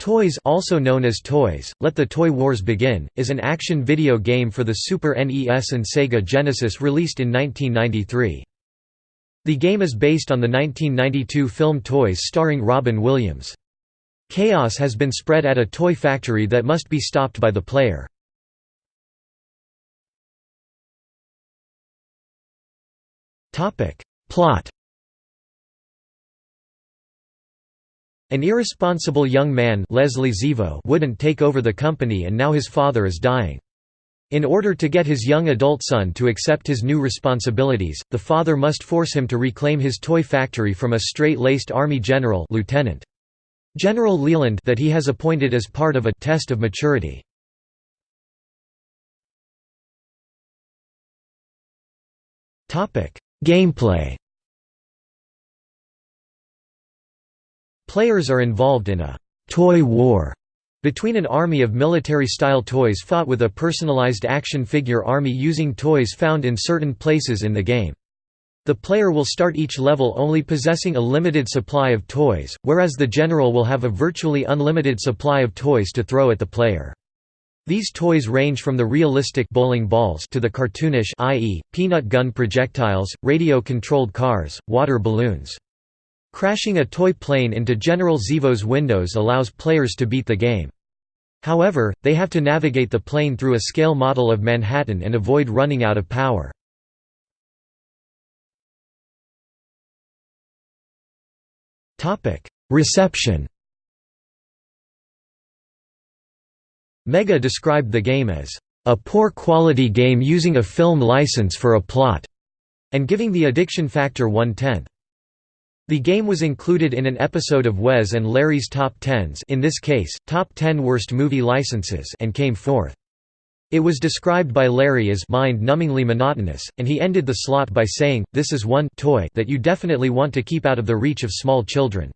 Toys also known as Toys, Let the Toy Wars Begin, is an action video game for the Super NES and Sega Genesis released in 1993. The game is based on the 1992 film Toys starring Robin Williams. Chaos has been spread at a toy factory that must be stopped by the player. Plot An irresponsible young man Leslie Zevo wouldn't take over the company and now his father is dying. In order to get his young adult son to accept his new responsibilities, the father must force him to reclaim his toy factory from a straight-laced army general Lieutenant. General Leland that he has appointed as part of a test of maturity. Gameplay Players are involved in a «toy war» between an army of military-style toys fought with a personalized action figure army using toys found in certain places in the game. The player will start each level only possessing a limited supply of toys, whereas the general will have a virtually unlimited supply of toys to throw at the player. These toys range from the realistic bowling balls to the cartoonish i.e., peanut gun projectiles, radio-controlled cars, water balloons. Crashing a toy plane into General Zevo's windows allows players to beat the game. However, they have to navigate the plane through a scale model of Manhattan and avoid running out of power. Reception Mega described the game as, "...a poor-quality game using a film license for a plot", and giving the addiction factor one-tenth. The game was included in an episode of Wes and Larry's Top Tens in this case, Top 10 Worst Movie Licenses and came fourth. It was described by Larry as mind-numbingly monotonous, and he ended the slot by saying, this is one toy that you definitely want to keep out of the reach of small children.